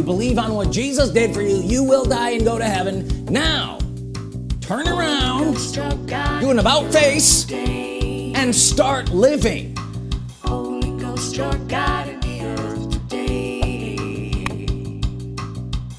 you believe on what Jesus did for you you will die and go to heaven now turn around do an about face and start living Holy Ghost, your God in the earth today.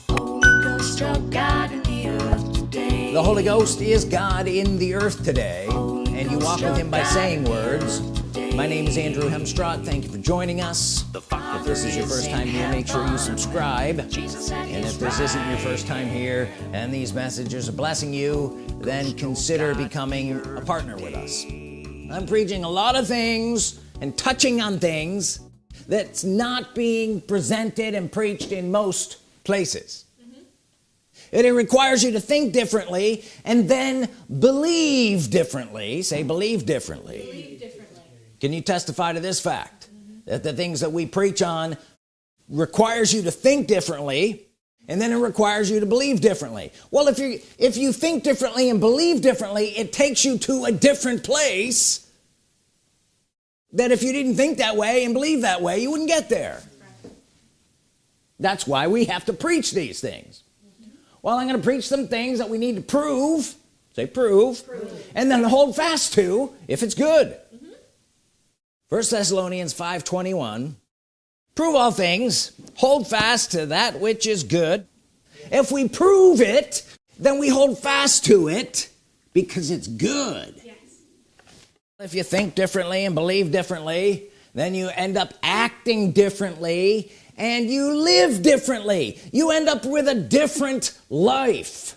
Holy Ghost, your God in the earth today. the Holy Ghost is God in the earth today and you walk with him by saying words my name is Andrew Hemstrott thank you for joining us. If this is your first time here make sure you subscribe. And if this isn't your first time here and these messages are blessing you then consider becoming a partner with us. I'm preaching a lot of things and touching on things that's not being presented and preached in most places. And it requires you to think differently and then believe differently. Say believe differently, Believe differently. Can you testify to this fact? That the things that we preach on requires you to think differently and then it requires you to believe differently. Well if you if you think differently and believe differently it takes you to a different place that if you didn't think that way and believe that way you wouldn't get there. That's why we have to preach these things. Well I'm gonna preach some things that we need to prove say prove, and then hold fast to if it's good first Thessalonians 521 prove all things hold fast to that which is good. If we prove it then we hold fast to it because it's good. Yes. if you think differently and believe differently then you end up acting differently and you live differently. You end up with a different life.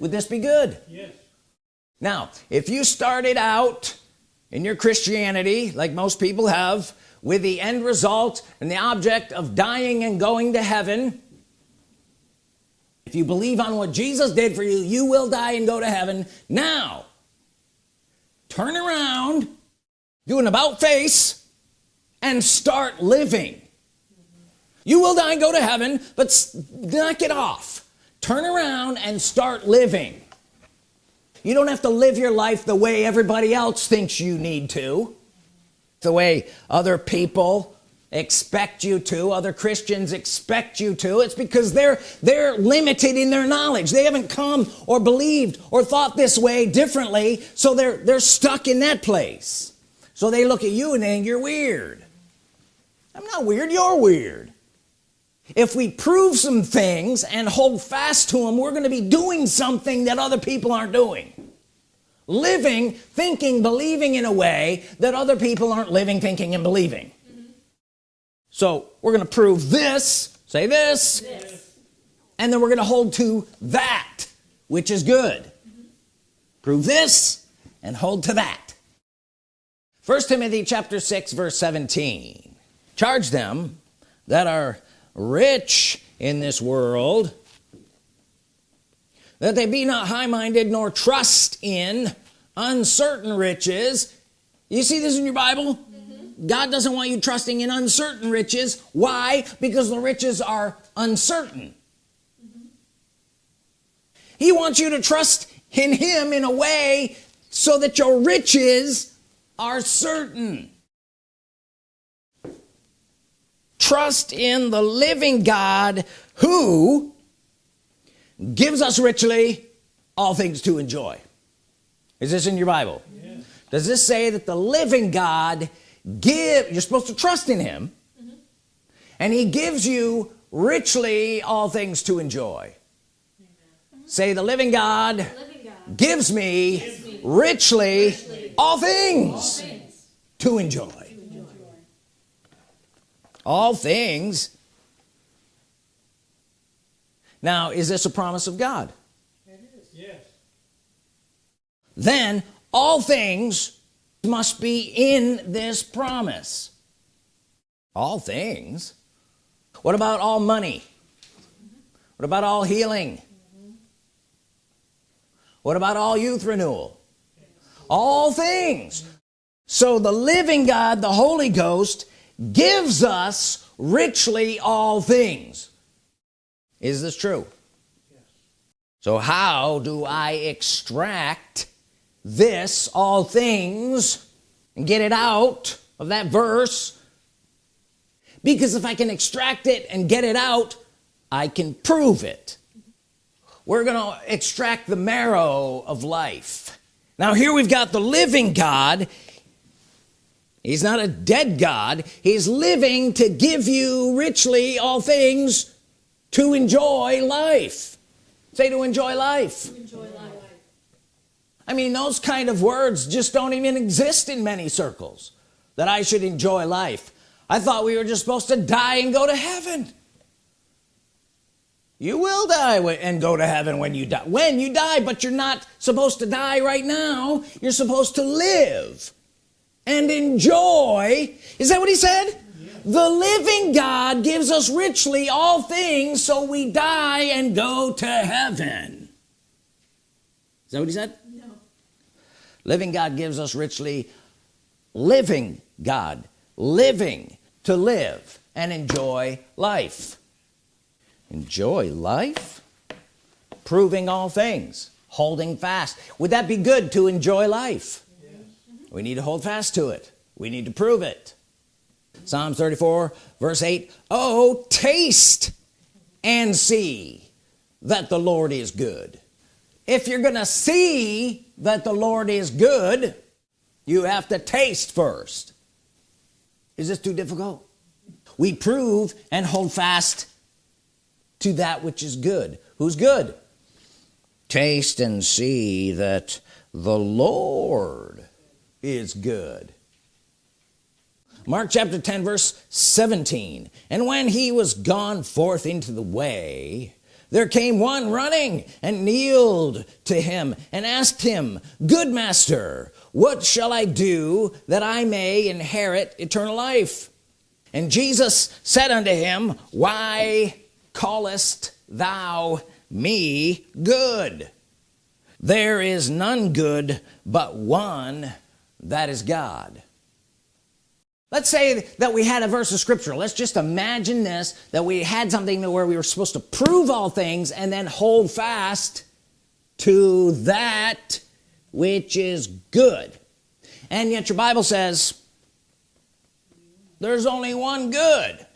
Would this be good? Yes. now if you started out in your Christianity like most people have with the end result and the object of dying and going to heaven if you believe on what Jesus did for you you will die and go to heaven. Now turn around do an about face and start living. You will die and go to heaven but knock it off. Turn around and start living you don't have to live your life the way everybody else thinks you need to. The way other people expect you to other Christians expect you to. It's because they're they're limited in their knowledge. They haven't come or believed or thought this way differently so they're they're stuck in that place. So they look at you and think you're weird. I'm not weird you're weird. If we prove some things and hold fast to them we're going to be doing something that other people aren't doing living thinking believing in a way that other people aren't living thinking and believing. So we're gonna prove this say this, and then we're gonna hold to that which is good. Prove this and hold to that. First Timothy chapter 6 verse 17 charge them that are rich in this world that they be not high-minded nor trust in uncertain riches. You see this in your Bible? Mm-hmm. God doesn't want you trusting in uncertain riches. Why? Because the riches are uncertain. Mm-hmm. He wants you to trust in him in a way so that your riches are certain. Trust in the living God who gives us richly all things to enjoy. Is this in your Bible? Does this say that the living God give you're supposed to trust in him mm-hmm. and he gives you richly all things to enjoy? Say the living God Living God. gives me richly all things to enjoy. All things now is this a promise of God? It is. Yes. then all things must be in this promise. All things? What about all money? What about all healing? What about all youth renewal? All things. So the living God the Holy Ghost gives us richly all things is this true? So how do I extract this all things and get it out of that verse? Because if I can extract it and get it out I can prove it. We're gonna extract the marrow of life. Now here we've got the living God. He's not a dead God. He's living to give you richly all things to enjoy life. Say to enjoy life. Enjoy life. I mean those kind of words just don't even exist in many circles that I should enjoy life. I thought we were just supposed to die and go to heaven. You will die and go to heaven when you die. When you die but you're not supposed to die right now. You're supposed to live and enjoy. Is that what he said the living God gives us richly all things so we die and go to heaven. Is that what he said? No. living God gives us richly living God living to live and enjoy life. Enjoy life? Proving all things holding fast. Would that be good to enjoy life? Yes. we need to hold fast to it. We need to prove it Psalms 34 verse 8 oh taste and see that the Lord is good. If you're gonna see that the Lord is good you have to taste first. Is this too difficult? We prove and hold fast to that which is good. Who's good? Taste and see that the Lord is good Mark chapter 10 verse 17 and when he was gone forth into the way there came one running and kneeled to him and asked him good master what shall I do that I may inherit eternal life? And Jesus said unto him why callest thou me good? There is none good but one that is God let's say that we had a verse of scripture. Let's just imagine this that we had something where we were supposed to prove all things and then hold fast to that which is good. And yet your Bible says there's only one good.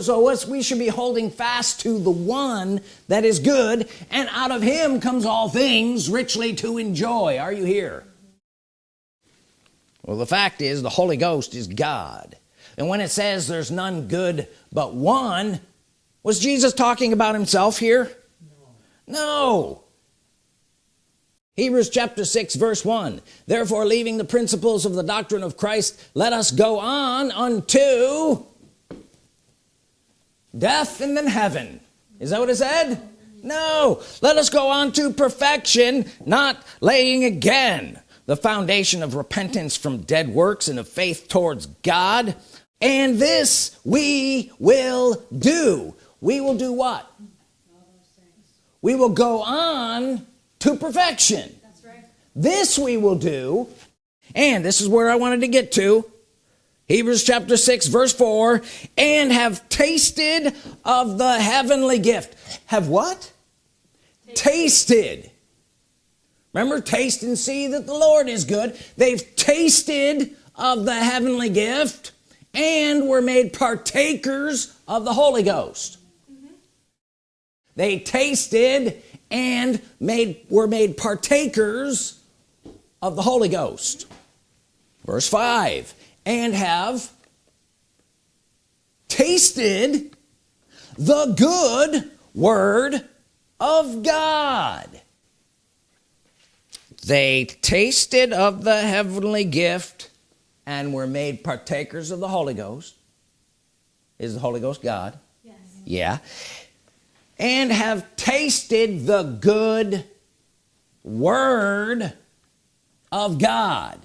So what's we should be holding fast to the one that is good and out of him comes all things richly to enjoy. Are you here well the fact is the Holy Ghost is God. And when it says there's none good but one was Jesus talking about himself here? No, no. Hebrews chapter 6 verse 1 therefore leaving the principles of the doctrine of Christ let us go on unto death and then heaven. Is that what it said? No. Let us go on to perfection not laying again the foundation of repentance from dead works and of faith towards God. And this we will do. We will do what? We will go on to perfection. That's right. this we will do. And this is where I wanted to get to. Hebrews chapter 6 verse 4 and have tasted of the heavenly gift. Have what? Tasted remember taste and see that the Lord is good. They've tasted of the heavenly gift and were made partakers of the Holy Ghost. Mm-hmm. They tasted and made were made partakers of the Holy Ghost. Verse 5 and have tasted the good word of God they tasted of the heavenly gift and were made partakers of the Holy Ghost. Is the Holy Ghost God? Yes. yeah. And have tasted the good word of God.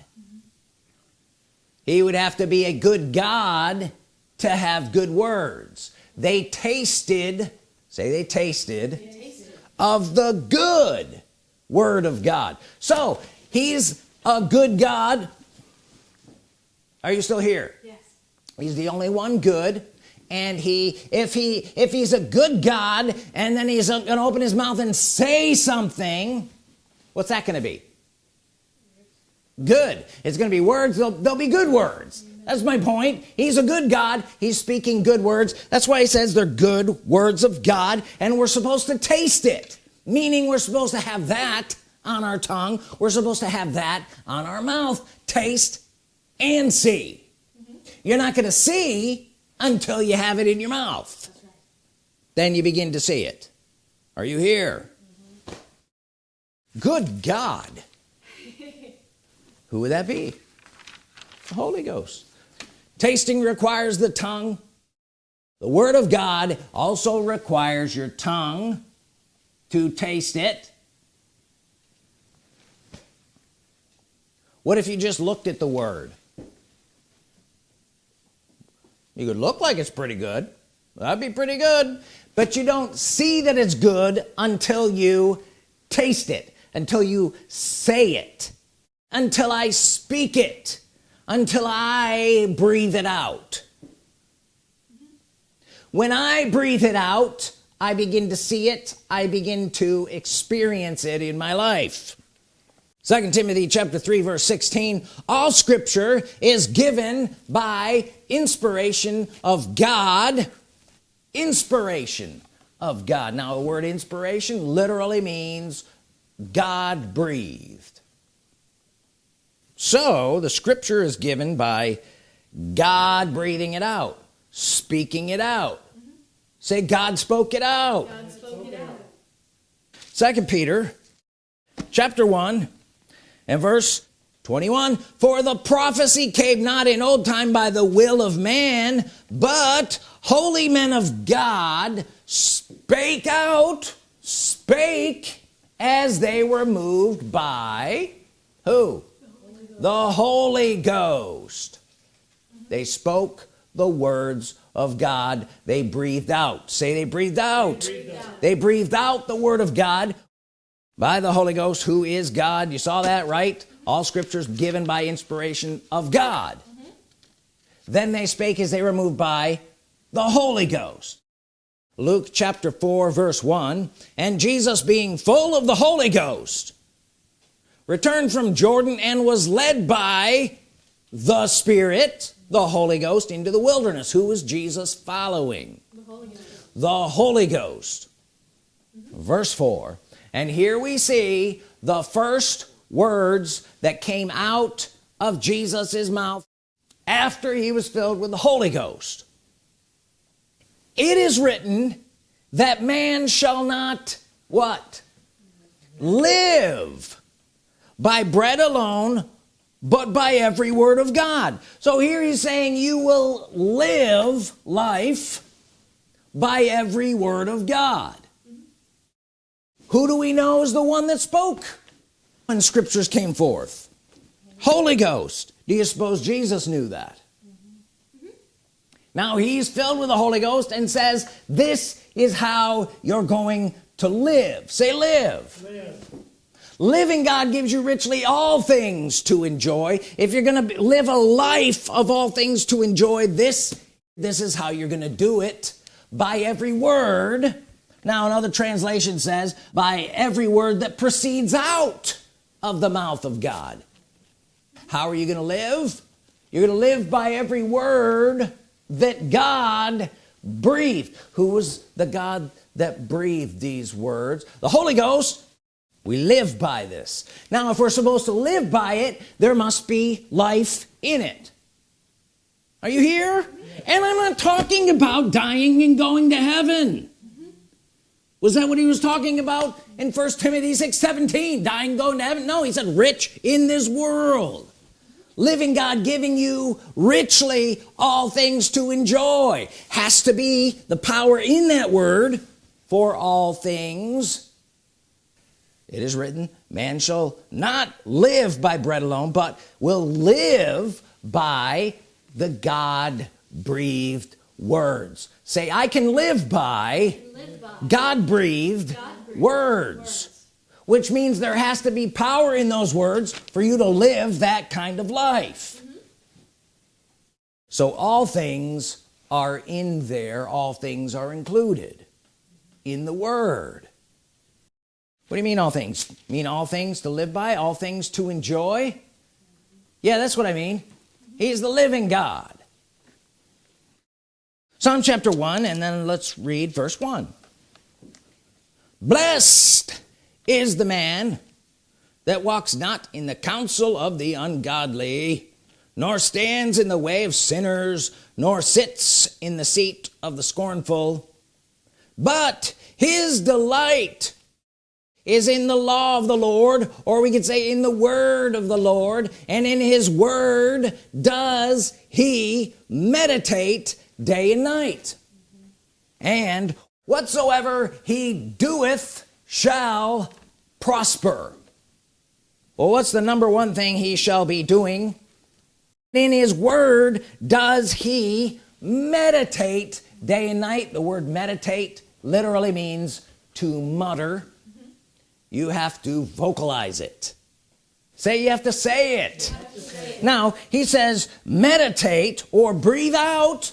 He would have to be a good God to have good words. They tasted say they tasted Tasted of the good word of God. So he's a good God. Are you still here? Yes. he's the only one good. And he if he if he's a good God and then he's gonna open his mouth and say something what's that gonna be? Good. It's gonna be words. They'll, they'll be good words. That's my point. He's a good God. He's speaking good words. That's why he says they're good words of God and we're supposed to taste it meaning we're supposed to have that on our tongue. We're supposed to have that on our mouth. Taste and see. Mm-hmm. You're not gonna see until you have it in your mouth. Then you begin to see it. Are you here? Mm-hmm. Good God. Who would that be? The Holy Ghost. Tasting requires the tongue. The Word of God also requires your tongue to taste it. What if you just looked at the Word? You could look like it's pretty good. That'd be pretty good. But you don't see that it's good until you taste it until you say it until I speak it until I breathe it out. When I breathe it out I begin to see it. I begin to experience it in my life. Second Timothy chapter 3 verse 16 all scripture is given by inspiration of God. Inspiration of God. Now the word inspiration literally means God breathed. So the scripture is given by God breathing it out speaking it out say God spoke it out. God spoke it out. second Peter chapter 1 and verse 21 for the prophecy came not in old time by the will of man but holy men of God spake out spake as they were moved by who? The Holy Ghost. They spoke the words of God. They breathed out. Say they breathed out. They breathed out, they breathed out the Word of God by the Holy Ghost who is God. You saw that right? All scriptures given by inspiration of God. Mm -hmm. then they spake as they were moved by the Holy Ghost. Luke chapter 4 verse 1 and Jesus being full of the Holy Ghost returned from Jordan and was led by the Spirit the Holy Ghost into the wilderness. Who was Jesus following? The Holy Ghost. the Holy Ghost. Mm -hmm. verse 4 and here we see the first words that came out of Jesus's mouth after he was filled with the Holy Ghost. It is written that man shall not what? Live by bread alone but by every word of God. So here he's saying you will live life by every word of God. Who do we know is the one that spoke when scriptures came forth? Holy Ghost. Do you suppose Jesus knew that? Now he's filled with the Holy Ghost and says this is how you're going to live. Say live, live. Living God gives you richly all things to enjoy. If you're gonna live a life of all things to enjoy this this is how you're gonna do it. By every word. Now another translation says by every word that proceeds out of the mouth of God. How are you gonna live? You're gonna live by every word that God breathed. Who was the God that breathed these words? The Holy Ghost we live by this. Now if we're supposed to live by it there must be life in it. Are you here? And I'm not talking about dying and going to heaven. Was that what he was talking about in first Timothy 6 17 dying going to heaven? No he said rich in this world. Living God giving you richly all things to enjoy. Has to be the power in that word for all things it is written man shall not live by bread alone but will live by the God breathed words say I can live by, Live by God breathed words words. which means there has to be power in those words for you to live that kind of life so all things are in there all things are included in the Word what do you mean all things? Mean all things to live by all things to enjoy? Yeah that's what I mean. He's the living God. Psalm chapter 1 and then let's read verse 1 blessed is the man that walks not in the counsel of the ungodly nor stands in the way of sinners nor sits in the seat of the scornful but his delight is in the law of the Lord or we could say in the word of the Lord and in his word does he meditate day and night. And whatsoever he doeth shall prosper. Well what's the number one thing he shall be doing? In his word does he meditate day and night. The word meditate literally means to mutter you have to vocalize it. Say you have to say it, to say it. now he says meditate or breathe out.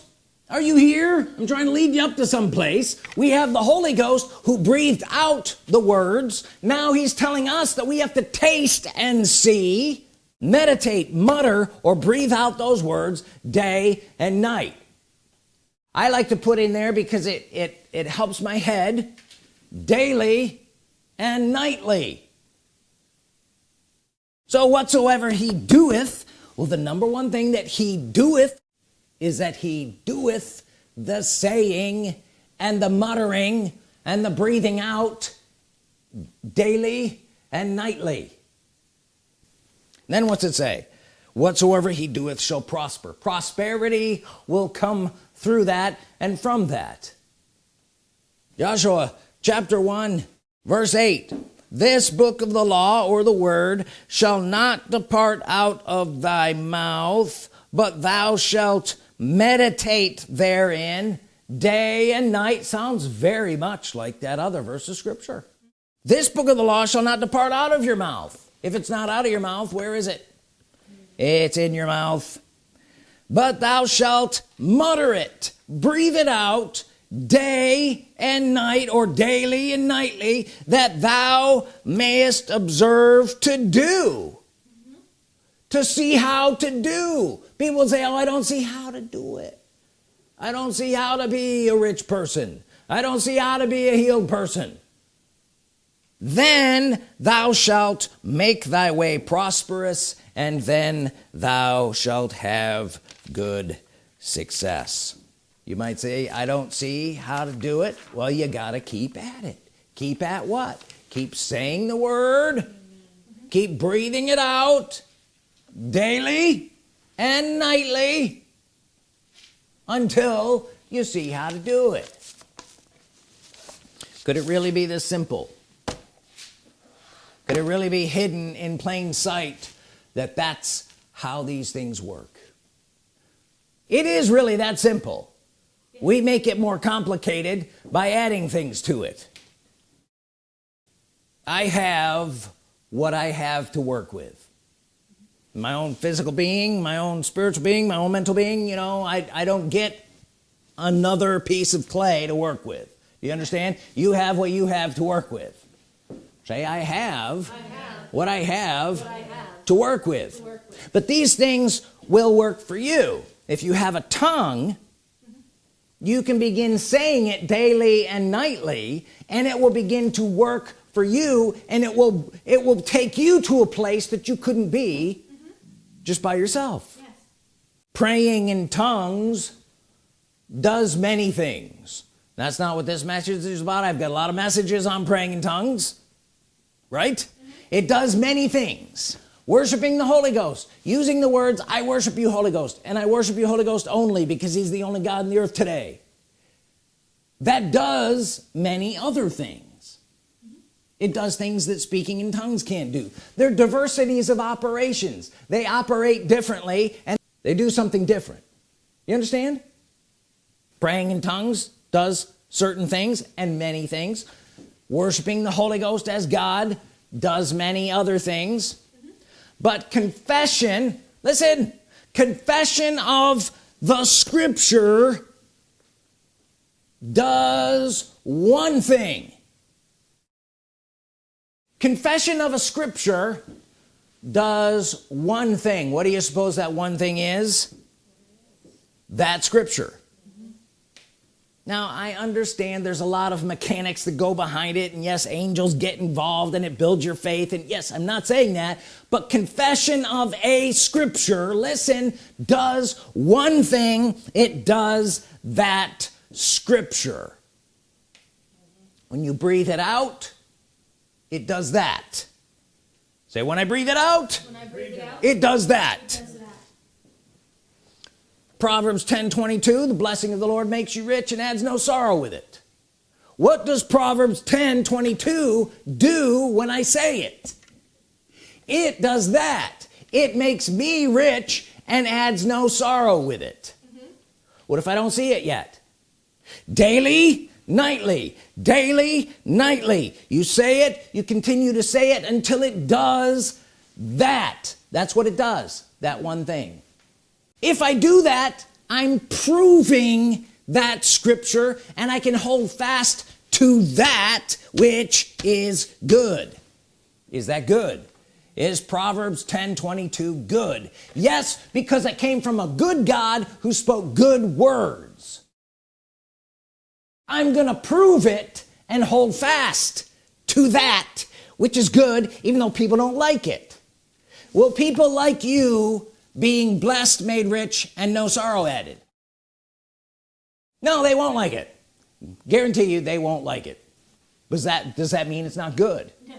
Are you here? I'm trying to lead you up to some place. We have the Holy Ghost who breathed out the words. Now he's telling us that we have to taste and see meditate mutter or breathe out those words day and night. I like to put in there because it it it helps my head daily and nightly so whatsoever he doeth well the number one thing that he doeth is that he doeth the saying and the muttering and the breathing out daily and nightly then what's it say? Whatsoever he doeth shall prosper. Prosperity will come through that and from that. Joshua chapter 1 verse 8 this book of the law or the word shall not depart out of thy mouth but thou shalt meditate therein. Day and night sounds very much like that other verse of scripture. This book of the law shall not depart out of your mouth. If it's not out of your mouth where is it? It's in your mouth. But thou shalt mutter it breathe it out day and night or daily and nightly that thou mayest observe to do. To see how to do. People say oh I don't see how to do it. I don't see how to be a rich person. I don't see how to be a healed person. Then thou shalt make thy way prosperous and then thou shalt have good success you might say I don't see how to do it. Well you gotta keep at it. Keep at what? Keep saying the word. Keep breathing it out daily and nightly until you see how to do it. Could it really be this simple? Could it really be hidden in plain sight that that's how these things work? It is really that simple we make it more complicated by adding things to it. I have what I have to work with. My own physical being my own spiritual being my own mental being you know I, I don't get another piece of clay to work with. You understand? You have what you have to work with. Say I have, I have what, I have, what I have to work to work with. But these things will work for you. If you have a tongue you can begin saying it daily and nightly and it will begin to work for you and it will it will take you to a place that you couldn't be just by yourself. Yes. praying in tongues does many things. That's not what this message is about. I've got a lot of messages on praying in tongues right? Mm -hmm. it does many things worshiping the Holy Ghost. Using the words I worship you Holy Ghost and I worship you Holy Ghost only because he's the only God in the earth today. That does many other things. It does things that speaking in tongues can't do. They're diversities of operations. They operate differently and they do something different. You understand? Praying in tongues does certain things and many things. Worshiping the Holy Ghost as God does many other things. But confession listen confession of the scripture does one thing. Confession of a scripture does one thing. What do you suppose that one thing is? That scripture now I understand there's a lot of mechanics that go behind it and yes angels get involved and it builds your faith and yes I'm not saying that but confession of a scripture listen does one thing it does that scripture. When you breathe it out it does that. Say when I breathe it out, breathe it, out it does that. does that. Proverbs 10 22 the blessing of the Lord makes you rich and adds no sorrow with it. What does Proverbs 10 22 do when I say it? It does that. It makes me rich and adds no sorrow with it. Mm-hmm. What if I don't see it yet? Daily nightly. Daily nightly. You say it you continue to say it until it does that. That's what it does that one thing if I do that I'm proving that scripture and I can hold fast to that which is good. Is that good? Is Proverbs 10 22 good? Yes because it came from a good God who spoke good words. I'm gonna prove it and hold fast to that which is good even though people don't like it. Will people like you being blessed made rich and no sorrow added. No they won't like it. Guarantee you they won't like it. Does that does that mean it's not good? No.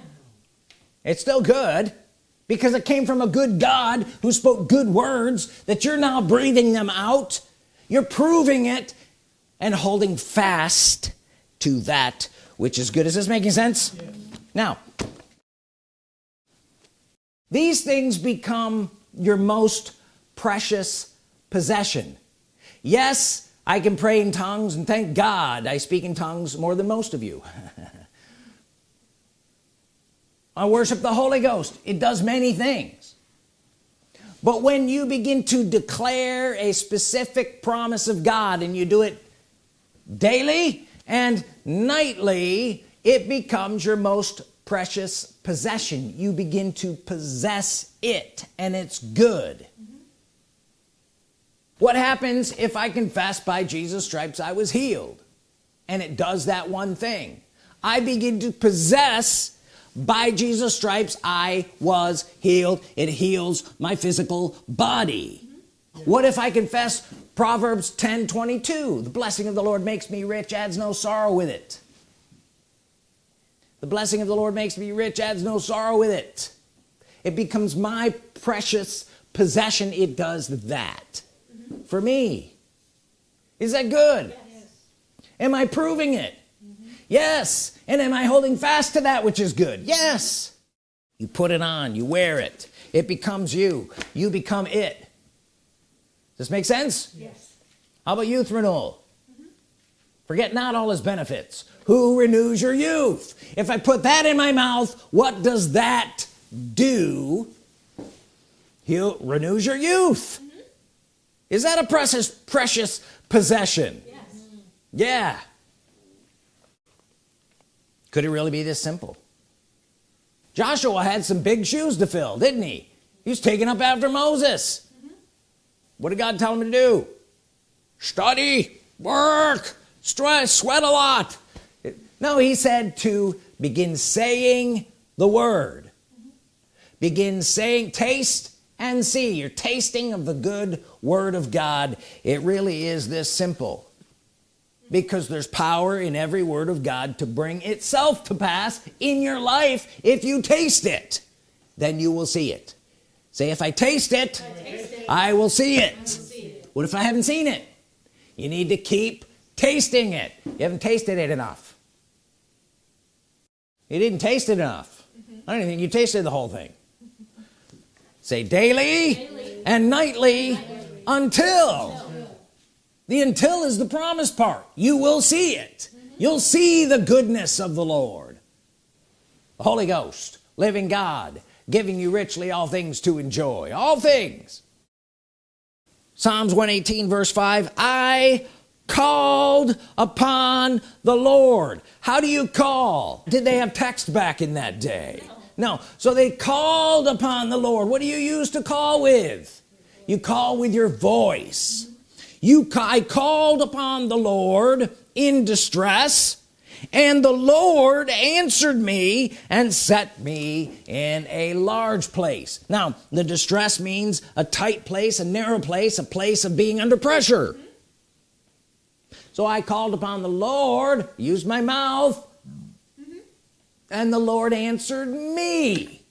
it's still good because it came from a good God who spoke good words that you're now breathing them out. You're proving it and holding fast to that which is good. Is this making sense? Now these things become your most precious possession. Yes I can pray in tongues and thank God I speak in tongues more than most of you. I worship the Holy Ghost. It does many things. But when you begin to declare a specific promise of God and you do it daily and nightly it becomes your most precious possession. You begin to possess it and it's good. Mm-hmm. What happens if I confess by Jesus stripes I was healed? And it does that one thing. I begin to possess by Jesus stripes I was healed. It heals my physical body. Mm-hmm. What if I confess Proverbs 10 22 the blessing of the Lord makes me rich adds no sorrow with it the blessing of the Lord makes me rich adds no sorrow with it. It becomes my precious possession. It does that for me. Is that good? Yes. am I proving it? Mm-hmm. Yes. And am I holding fast to that which is good? Yes. You put it on. You wear it. It becomes you. You become it. Does this make sense? Yes. how about youth renewal mm-hmm. forget not all his benefits who renews your youth? If I put that in my mouth what does that do? He renews your youth. Mm-hmm. Is that a precious precious possession? Yes. Mm-hmm. yeah. Could it really be this simple? Joshua had some big shoes to fill didn't he? He was taken up after Moses. Mm-hmm. What did God tell him to do? Study work stress sweat a lot no he said to begin saying the word. Begin saying taste and see. You're tasting of the good Word of God. It really is this simple. Because there's power in every word of God to bring itself to pass in your life. If you taste it then you will see it. Say if I taste it I will see it. See it. what if I haven't seen it? You need to keep tasting it. You haven't tasted it enough you didn't taste it enough mm-hmm. I don't think you tasted the whole thing. Say daily, and nightly, until the until is the promise part. You will see it. Mm-hmm. You'll see the goodness of the Lord. The Holy Ghost living God giving you richly all things to enjoy. All things. Psalms 118 verse 5 I called upon the Lord. How do you call? Did they have text back in that day? No. So they called upon the Lord. What do you use to call with? You call with your voice. You I called upon the Lord in distress and the Lord answered me and set me in a large place. Now the distress means a tight place a narrow place a place of being under pressure so I called upon the Lord used my mouth and the Lord answered me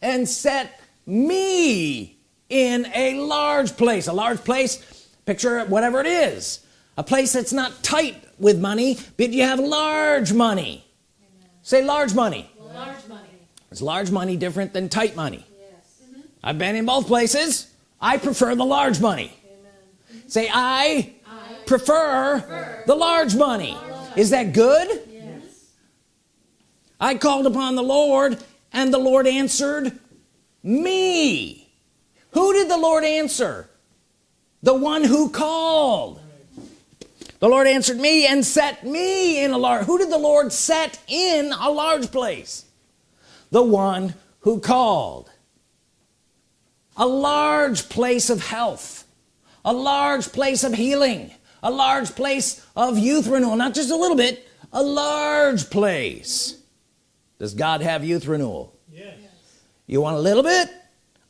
and set me in a large place a large place picture whatever it is a place that's not tight with money but you have large money Amen. say large money large money is large money different than tight money yes. Mm -hmm. I've been in both places I prefer the large money Amen. say I prefer, the large money. Is that good? Yes. I called upon the Lord and the Lord answered me. Who did the Lord answer? The one who called. The Lord answered me and set me in a large who did the Lord set in a large place? The one who called. A large place of health. A large place of healing a large place of youth renewal not just a little bit a large place. Does God have youth renewal yes. you want a little bit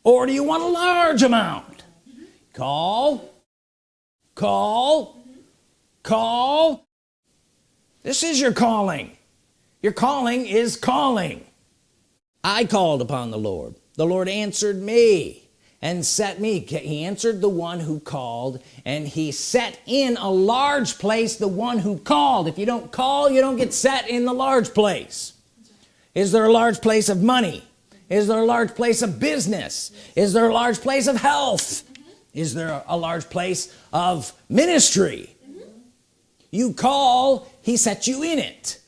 or do you want a large amount? Call call call. This is your calling. Your calling is calling. I called upon the Lord. The Lord answered me and set me. He answered the one who called and he set in a large place the one who called. If you don't call you don't get set in the large place. Is there a large place of money? Is there a large place of business? Is there a large place of health? Is there a large place of ministry? You call he sets you in it.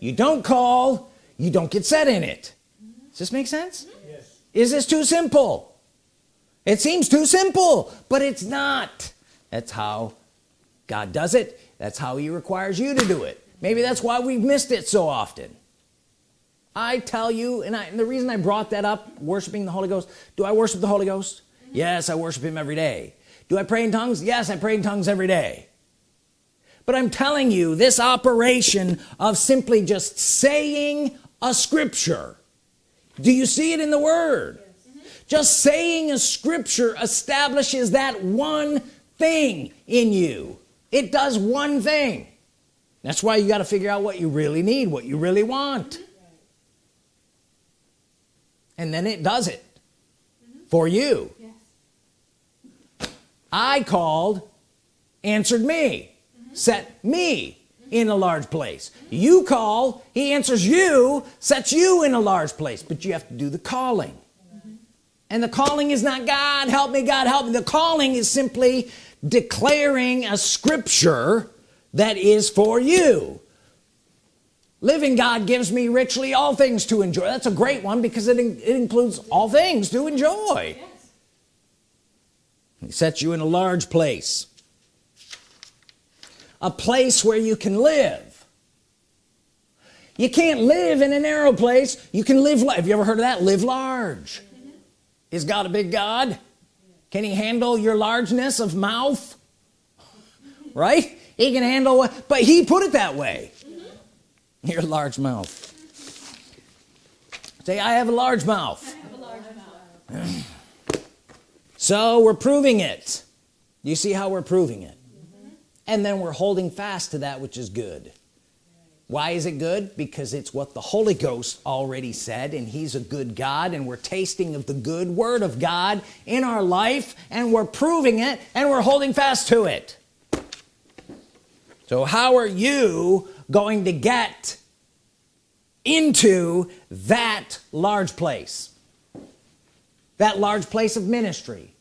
You don't call you don't get set in it. Does this make sense? Yes. is this too simple it seems too simple but it's not. That's how God does it. That's how he requires you to do it. Maybe that's why we've missed it so often. I tell you and, I, and the reason I brought that up worshiping the Holy Ghost do I worship the Holy Ghost? Mm-hmm. Yes I worship him every day. Do I pray in tongues? Yes I pray in tongues every day. But I'm telling you this operation of simply just saying a scripture do you see it in the Word. Just saying a scripture establishes that one thing in you. It does one thing. That's why you got to figure out what you really need what you really want. And then it does it for you. Yes. I called answered me set me in a large place. You call he answers you sets you in a large place. But you have to do the calling and the calling is not God. Help me God help me. The calling is simply declaring a scripture that is for you. Living God gives me richly all things to enjoy. That's a great one because it, in, it includes all things to enjoy. He sets you in a large place. A place where you can live. You can't live in a narrow place. You can live have you ever heard of that? Live large is God a big God? Can he handle your largeness of mouth? Right? He can handle what but he put it that way. Your large mouth. Say I have a large mouth, a large mouth. so we're proving it. You see how we're proving it. And then we're holding fast to that which is good why is it good? Because it's what the Holy Ghost already said and he's a good God and we're tasting of the good Word of God in our life and we're proving it and we're holding fast to it. So how are you going to get into that large place? That large place of ministry?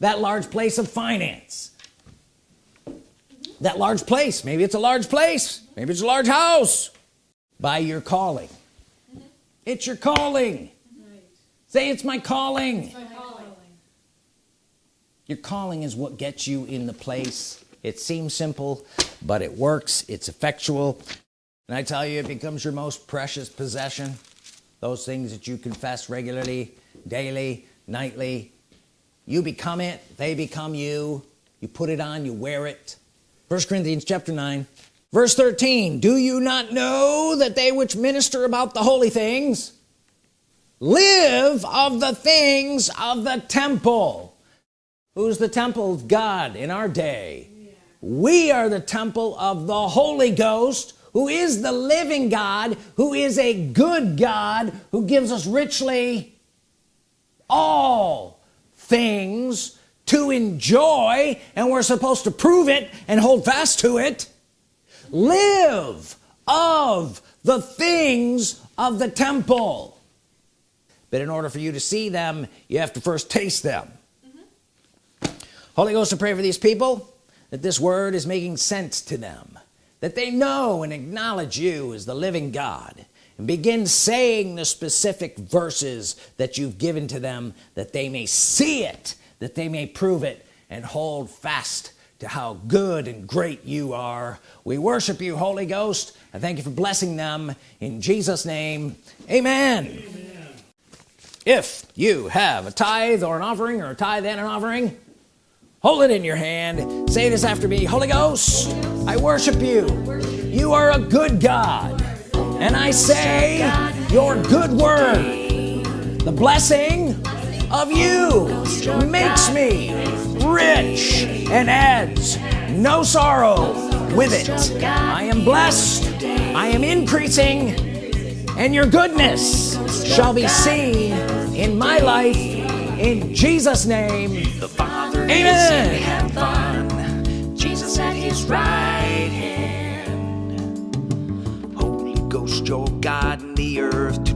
That large place of finance that large place. Maybe it's a large place. Maybe it's a large house. By your calling. It's your calling. Say it's my calling. it's my calling. Your calling is what gets you in the place. It seems simple but it works. It's effectual. And I tell you it becomes your most precious possession. Those things that you confess regularly daily nightly. You become it. They become you. You put it on. You wear it first Corinthians chapter 9 verse 13 do you not know that they which minister about the holy things live of the things of the temple? Who's the temple of God in our day? We are the temple of the Holy Ghost who is the living God who is a good God who gives us richly all things to enjoy and we're supposed to prove it and hold fast to it. Live of the things of the temple. But in order for you to see them you have to first taste them. Mm -hmm. Holy Ghost I pray for these people that this word is making sense to them that they know and acknowledge you as the living God and begin saying the specific verses that you've given to them that they may see it that they may prove it and hold fast to how good and great you are. We worship you Holy Ghost I thank you for blessing them. In Jesus name amen, amen. if you have a tithe or an offering or a tithe and an offering hold it in your hand. Say this after me Holy Ghost I worship you. You are a good God. And I say your good word the blessing of you makes me rich and adds no sorrow with it. I am blessed I am increasing and your goodness shall be seen in my life in Jesus name. The Father Amen. Jesus at his right hand. Holy Ghost your God in the earth